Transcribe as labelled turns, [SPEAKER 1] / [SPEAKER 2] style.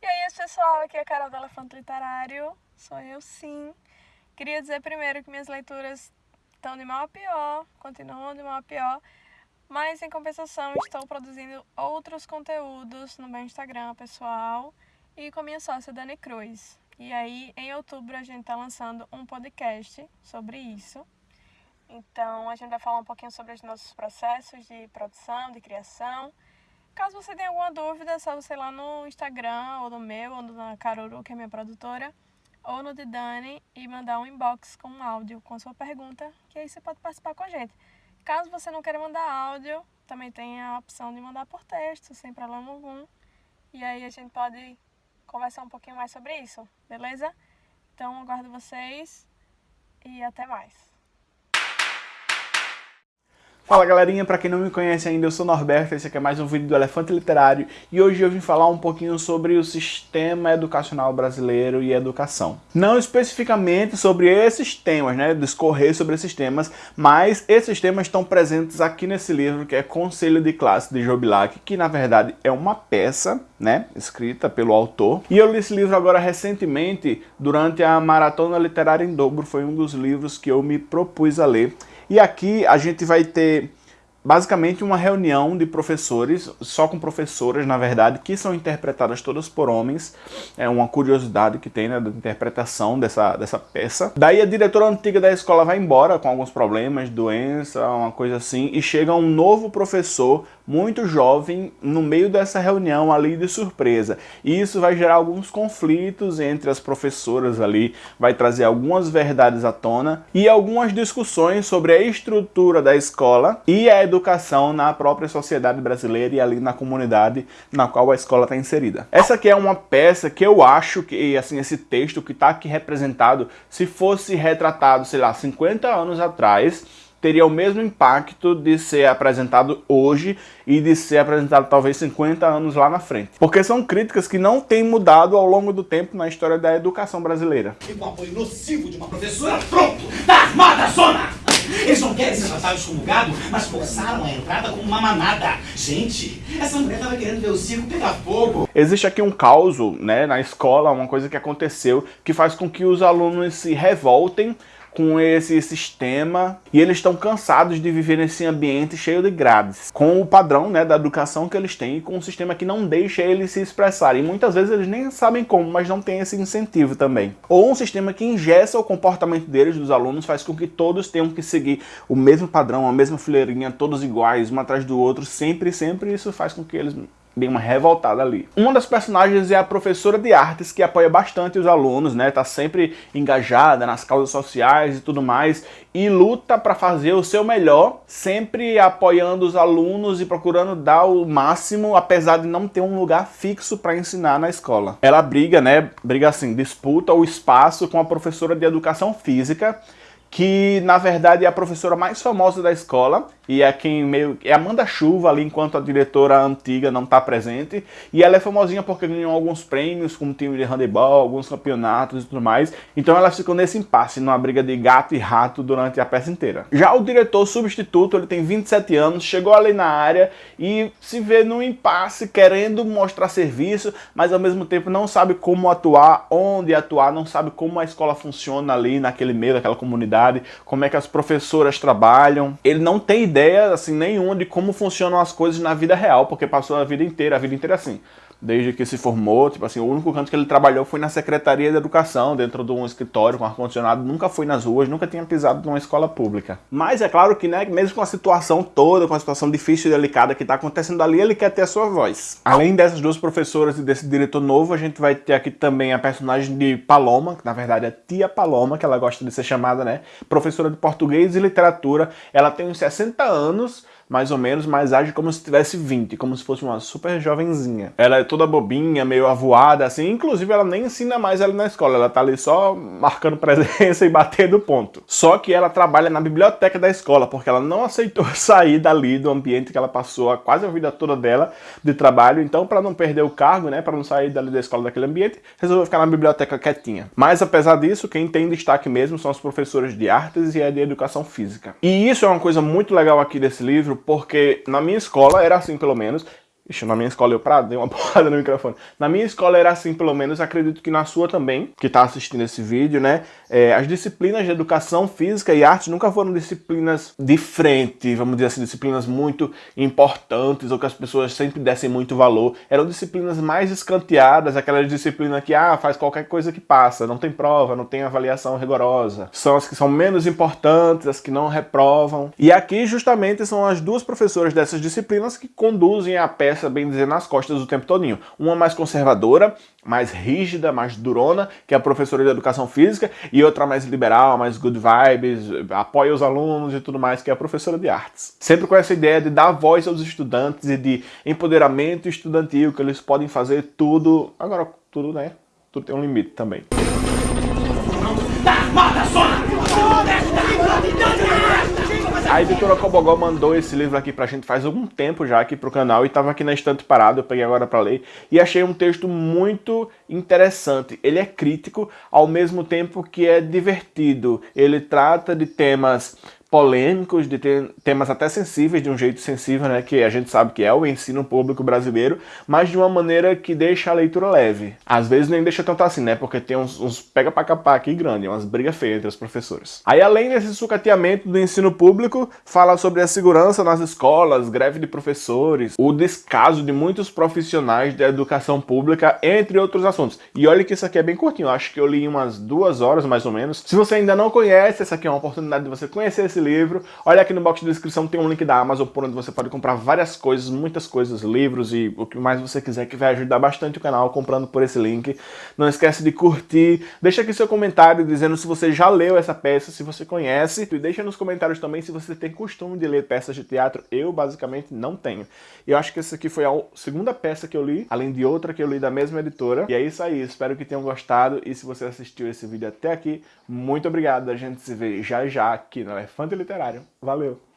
[SPEAKER 1] E aí, pessoal, aqui é a Carol do Elefante Literário, sou eu sim. Queria dizer primeiro que minhas leituras estão de mal a pior, continuam de mal a pior, mas em compensação estou produzindo outros conteúdos no meu Instagram pessoal e com minha sócia Dani Cruz. E aí, em outubro, a gente está lançando um podcast sobre isso. Então, a gente vai falar um pouquinho sobre os nossos processos de produção, de criação. Caso você tenha alguma dúvida, é só você ir lá no Instagram, ou no meu, ou na Caruru, que é minha produtora, ou no de Dani, e mandar um inbox com um áudio com a sua pergunta, que aí você pode participar com a gente. Caso você não queira mandar áudio, também tem a opção de mandar por texto, sem problema algum. E aí a gente pode conversar um pouquinho mais sobre isso, beleza? Então aguardo vocês e até mais.
[SPEAKER 2] Fala galerinha, pra quem não me conhece ainda, eu sou Norberto, esse aqui é mais um vídeo do Elefante Literário e hoje eu vim falar um pouquinho sobre o sistema educacional brasileiro e educação. Não especificamente sobre esses temas, né, discorrer sobre esses temas, mas esses temas estão presentes aqui nesse livro que é Conselho de Classe de Jobilac, que na verdade é uma peça, né, escrita pelo autor. E eu li esse livro agora recentemente, durante a Maratona Literária em Dobro, foi um dos livros que eu me propus a ler. E aqui a gente vai ter basicamente uma reunião de professores, só com professoras, na verdade, que são interpretadas todas por homens. É uma curiosidade que tem, né, da interpretação dessa, dessa peça. Daí a diretora antiga da escola vai embora com alguns problemas, doença, uma coisa assim, e chega um novo professor muito jovem no meio dessa reunião ali de surpresa. E isso vai gerar alguns conflitos entre as professoras ali, vai trazer algumas verdades à tona e algumas discussões sobre a estrutura da escola e a educação na própria sociedade brasileira e ali na comunidade na qual a escola está inserida. Essa aqui é uma peça que eu acho que, assim, esse texto que está aqui representado, se fosse retratado, sei lá, 50 anos atrás, teria o mesmo impacto de ser apresentado hoje e de ser apresentado talvez 50 anos lá na frente. Porque são críticas que não têm mudado ao longo do tempo na história da educação brasileira.
[SPEAKER 3] E com o apoio nocivo de uma professora, pronto, tá armada zona! Eles não querem ser tratados como gado, mas forçaram a entrada como uma manada. Gente, essa mulher tava querendo ver o circo pegar fogo.
[SPEAKER 2] Existe aqui um caos né, na escola, uma coisa que aconteceu que faz com que os alunos se revoltem com esse sistema e eles estão cansados de viver nesse ambiente cheio de grades, com o padrão né, da educação que eles têm e com um sistema que não deixa eles se expressarem. Muitas vezes eles nem sabem como, mas não tem esse incentivo também. Ou um sistema que ingessa o comportamento deles, dos alunos, faz com que todos tenham que seguir o mesmo padrão, a mesma fileirinha, todos iguais, um atrás do outro, sempre, sempre isso faz com que eles dei uma revoltada ali. Uma das personagens é a professora de artes, que apoia bastante os alunos, né? Tá sempre engajada nas causas sociais e tudo mais, e luta para fazer o seu melhor, sempre apoiando os alunos e procurando dar o máximo, apesar de não ter um lugar fixo para ensinar na escola. Ela briga, né? Briga assim, disputa o espaço com a professora de educação física, que na verdade é a professora mais famosa da escola e é quem meio é Amanda Chuva ali enquanto a diretora antiga não está presente. E ela é famosinha porque ganhou alguns prêmios como time de handebol, alguns campeonatos e tudo mais. Então ela ficou nesse impasse, numa briga de gato e rato durante a peça inteira. Já o diretor substituto, ele tem 27 anos, chegou ali na área e se vê num impasse querendo mostrar serviço, mas ao mesmo tempo não sabe como atuar, onde atuar, não sabe como a escola funciona ali naquele meio, daquela comunidade como é que as professoras trabalham. Ele não tem ideia assim nenhuma de como funcionam as coisas na vida real, porque passou a vida inteira, a vida inteira assim desde que se formou, tipo assim, o único canto que ele trabalhou foi na Secretaria de Educação, dentro de um escritório com ar-condicionado, nunca foi nas ruas, nunca tinha pisado numa escola pública. Mas é claro que, né, mesmo com a situação toda, com a situação difícil e delicada que está acontecendo ali, ele quer ter a sua voz. Além dessas duas professoras e desse diretor novo, a gente vai ter aqui também a personagem de Paloma, que na verdade é tia Paloma, que ela gosta de ser chamada, né, professora de português e literatura. Ela tem uns 60 anos, mais ou menos, mas age como se tivesse 20, como se fosse uma super jovenzinha. Ela é toda bobinha, meio avoada, assim, inclusive ela nem ensina mais ela na escola, ela tá ali só marcando presença e batendo ponto. Só que ela trabalha na biblioteca da escola, porque ela não aceitou sair dali do ambiente que ela passou quase a vida toda dela de trabalho, então para não perder o cargo, né, para não sair dali da escola daquele ambiente, resolveu ficar na biblioteca quietinha. Mas apesar disso, quem tem destaque mesmo são os professores de artes e a de educação física. E isso é uma coisa muito legal aqui desse livro, porque na minha escola era assim pelo menos, Ixi, na minha escola eu pra dei uma porrada no microfone. Na minha escola era assim, pelo menos, acredito que na sua também, que tá assistindo esse vídeo, né? É, as disciplinas de educação física e arte nunca foram disciplinas de frente, vamos dizer assim, disciplinas muito importantes ou que as pessoas sempre dessem muito valor. Eram disciplinas mais escanteadas, aquelas disciplinas que, ah, faz qualquer coisa que passa, não tem prova, não tem avaliação rigorosa. São as que são menos importantes, as que não reprovam. E aqui, justamente, são as duas professoras dessas disciplinas que conduzem a peça essa, bem dizer, nas costas o tempo todinho. Uma mais conservadora, mais rígida, mais durona, que é a professora de educação física, e outra mais liberal, mais good vibes, apoia os alunos e tudo mais, que é a professora de artes. Sempre com essa ideia de dar voz aos estudantes e de empoderamento estudantil, que eles podem fazer tudo, agora tudo, né? Tudo tem um limite também. A editora Cobogó mandou esse livro aqui pra gente faz algum tempo já aqui pro canal e tava aqui na estante parado, eu peguei agora pra ler e achei um texto muito interessante. Ele é crítico ao mesmo tempo que é divertido. Ele trata de temas polêmicos, de temas até sensíveis, de um jeito sensível, né, que a gente sabe que é o ensino público brasileiro, mas de uma maneira que deixa a leitura leve. Às vezes nem deixa tanto assim, né, porque tem uns, uns pega pra capar aqui grande, umas brigas feias entre os professores. Aí além desse sucateamento do ensino público, fala sobre a segurança nas escolas, greve de professores, o descaso de muitos profissionais da educação pública, entre outros assuntos. E olha que isso aqui é bem curtinho, acho que eu li umas duas horas mais ou menos. Se você ainda não conhece, essa aqui é uma oportunidade de você conhecer esse esse livro. Olha aqui no box de descrição tem um link da Amazon por onde você pode comprar várias coisas, muitas coisas, livros e o que mais você quiser que vai ajudar bastante o canal comprando por esse link. Não esquece de curtir, deixa aqui seu comentário dizendo se você já leu essa peça, se você conhece, e deixa nos comentários também se você tem costume de ler peças de teatro. Eu basicamente não tenho. E eu acho que essa aqui foi a segunda peça que eu li, além de outra que eu li da mesma editora. E é isso aí, espero que tenham gostado e se você assistiu esse vídeo até aqui, muito obrigado. A gente se vê já já aqui no Elefante Literário. Valeu!